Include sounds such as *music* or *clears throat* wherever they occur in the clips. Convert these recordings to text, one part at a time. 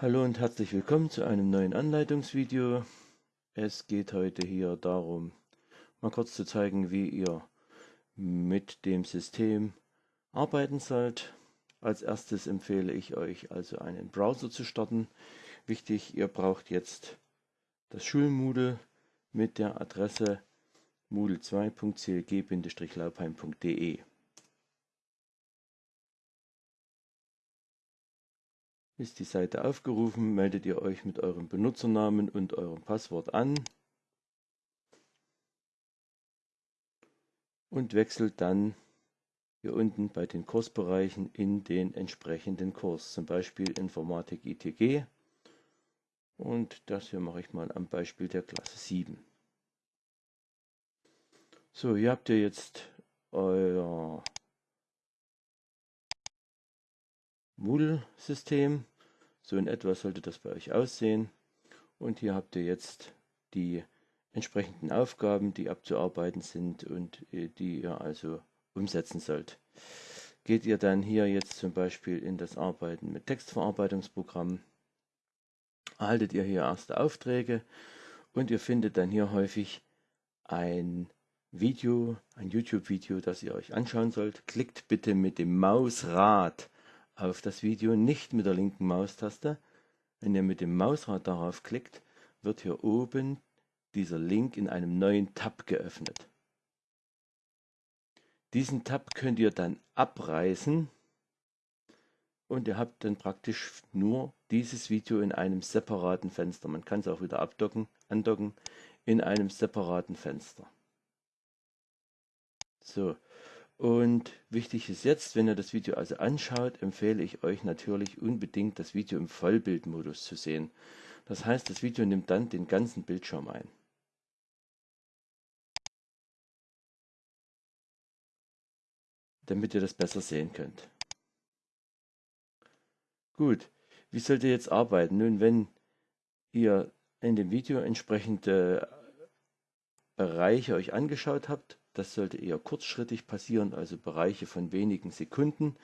Hallo und herzlich willkommen zu einem neuen Anleitungsvideo. Es geht heute hier darum, mal kurz zu zeigen, wie ihr mit dem System arbeiten sollt. Als erstes empfehle ich euch also einen Browser zu starten. Wichtig, ihr braucht jetzt das Schulmoodle mit der Adresse moodle2.clg-laupheim.de. Ist die Seite aufgerufen, meldet ihr euch mit eurem Benutzernamen und eurem Passwort an und wechselt dann hier unten bei den Kursbereichen in den entsprechenden Kurs, zum Beispiel Informatik ITG. Und das hier mache ich mal am Beispiel der Klasse 7. So, hier habt ihr jetzt euer Moodle-System. So in etwa sollte das bei euch aussehen. Und hier habt ihr jetzt die entsprechenden Aufgaben, die abzuarbeiten sind und äh, die ihr also umsetzen sollt. Geht ihr dann hier jetzt zum Beispiel in das Arbeiten mit Textverarbeitungsprogrammen, erhaltet ihr hier erste Aufträge und ihr findet dann hier häufig ein Video, ein YouTube-Video, das ihr euch anschauen sollt. Klickt bitte mit dem Mausrad auf das Video, nicht mit der linken Maustaste. Wenn ihr mit dem Mausrad darauf klickt, wird hier oben dieser Link in einem neuen Tab geöffnet. Diesen Tab könnt ihr dann abreißen und ihr habt dann praktisch nur dieses Video in einem separaten Fenster. Man kann es auch wieder abdocken, andocken in einem separaten Fenster. So, und wichtig ist jetzt, wenn ihr das Video also anschaut, empfehle ich euch natürlich unbedingt das Video im Vollbildmodus zu sehen. Das heißt, das Video nimmt dann den ganzen Bildschirm ein. Damit ihr das besser sehen könnt. Gut, wie sollt ihr jetzt arbeiten? Nun, wenn ihr in dem Video entsprechende Bereiche euch angeschaut habt, das sollte eher kurzschrittig passieren, also Bereiche von wenigen Sekunden.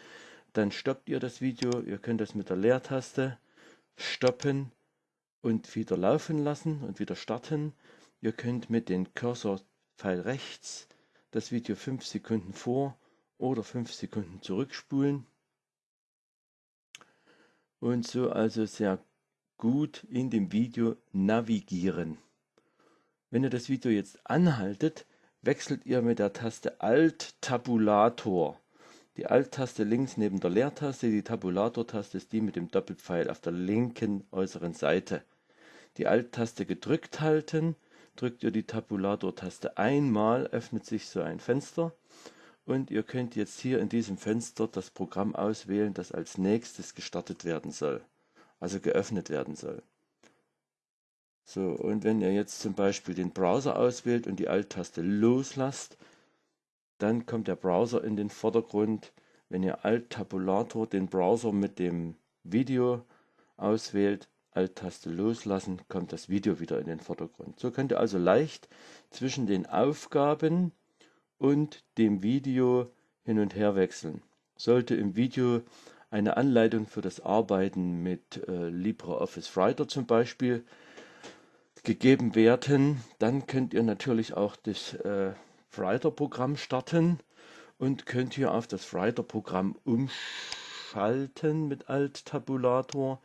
Dann stoppt ihr das Video. Ihr könnt das mit der Leertaste stoppen und wieder laufen lassen und wieder starten. Ihr könnt mit dem Cursor-Pfeil rechts das Video 5 Sekunden vor oder 5 Sekunden zurückspulen. Und so also sehr gut in dem Video navigieren. Wenn ihr das Video jetzt anhaltet, wechselt ihr mit der Taste Alt-Tabulator. Die Alt-Taste links neben der Leertaste, die Tabulator-Taste ist die mit dem Doppelpfeil auf der linken äußeren Seite. Die Alt-Taste gedrückt halten, drückt ihr die Tabulator-Taste einmal, öffnet sich so ein Fenster und ihr könnt jetzt hier in diesem Fenster das Programm auswählen, das als nächstes gestartet werden soll, also geöffnet werden soll. So, und wenn ihr jetzt zum Beispiel den Browser auswählt und die Alt-Taste loslasst, dann kommt der Browser in den Vordergrund. Wenn ihr Alt-Tabulator den Browser mit dem Video auswählt, Alt-Taste loslassen, kommt das Video wieder in den Vordergrund. So könnt ihr also leicht zwischen den Aufgaben und dem Video hin und her wechseln. Sollte im Video eine Anleitung für das Arbeiten mit äh, LibreOffice Writer zum Beispiel gegeben werden, dann könnt ihr natürlich auch das äh, Writer-Programm starten und könnt hier auf das Writer-Programm umschalten mit Alt-Tabulator.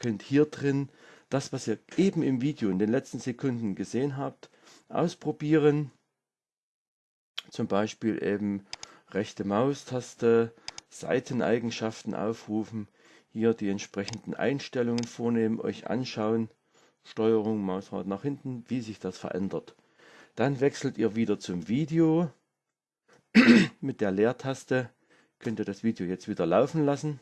Könnt hier drin das, was ihr eben im Video in den letzten Sekunden gesehen habt, ausprobieren. Zum Beispiel eben rechte Maustaste, Seiteneigenschaften aufrufen, hier die entsprechenden Einstellungen vornehmen, euch anschauen Steuerung, Mausrad nach hinten, wie sich das verändert. Dann wechselt ihr wieder zum Video. *clears throat* Mit der Leertaste könnt ihr das Video jetzt wieder laufen lassen.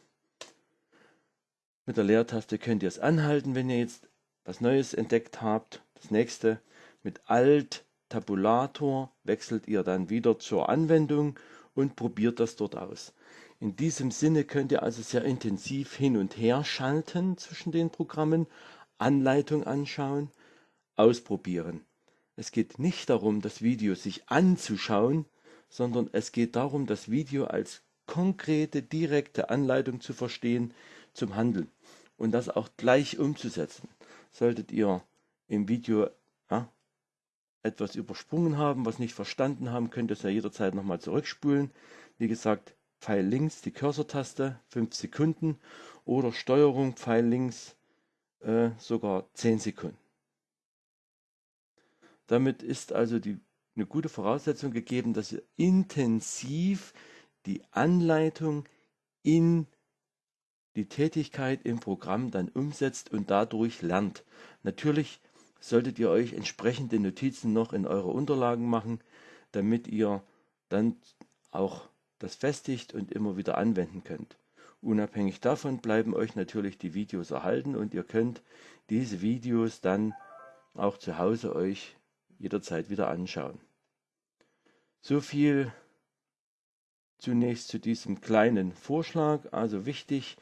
Mit der Leertaste könnt ihr es anhalten, wenn ihr jetzt was Neues entdeckt habt. Das nächste mit Alt Tabulator wechselt ihr dann wieder zur Anwendung und probiert das dort aus. In diesem Sinne könnt ihr also sehr intensiv hin und her schalten zwischen den Programmen, Anleitung anschauen, ausprobieren. Es geht nicht darum, das Video sich anzuschauen, sondern es geht darum, das Video als konkrete, direkte Anleitung zu verstehen zum Handeln. und das auch gleich umzusetzen. Solltet ihr im Video ja, etwas übersprungen haben, was nicht verstanden haben, könnt ihr es ja jederzeit nochmal zurückspulen. Wie gesagt, Pfeil links die Cursor-Taste 5 Sekunden oder Steuerung Pfeil links äh, sogar 10 Sekunden. Damit ist also die, eine gute Voraussetzung gegeben, dass ihr intensiv die Anleitung in die Tätigkeit im Programm dann umsetzt und dadurch lernt. Natürlich solltet ihr euch entsprechende Notizen noch in eure Unterlagen machen, damit ihr dann auch das festigt und immer wieder anwenden könnt. Unabhängig davon bleiben euch natürlich die Videos erhalten und ihr könnt diese Videos dann auch zu Hause euch jederzeit wieder anschauen. So viel zunächst zu diesem kleinen Vorschlag. Also wichtig,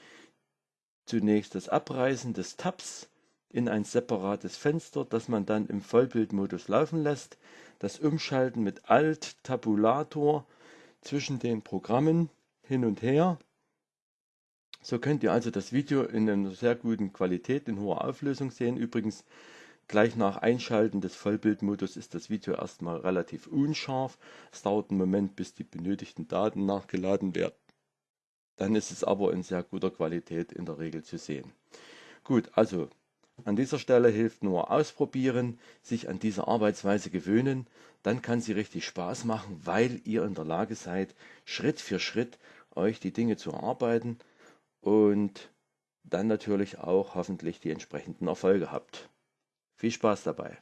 zunächst das Abreißen des Tabs in ein separates Fenster, das man dann im Vollbildmodus laufen lässt, das Umschalten mit Alt Tabulator zwischen den Programmen hin und her. So könnt ihr also das Video in einer sehr guten Qualität, in hoher Auflösung sehen. Übrigens, gleich nach Einschalten des Vollbildmodus ist das Video erstmal relativ unscharf. Es dauert einen Moment, bis die benötigten Daten nachgeladen werden. Dann ist es aber in sehr guter Qualität in der Regel zu sehen. Gut, also an dieser Stelle hilft nur ausprobieren, sich an diese Arbeitsweise gewöhnen, dann kann sie richtig Spaß machen, weil ihr in der Lage seid, Schritt für Schritt euch die Dinge zu erarbeiten und dann natürlich auch hoffentlich die entsprechenden Erfolge habt. Viel Spaß dabei!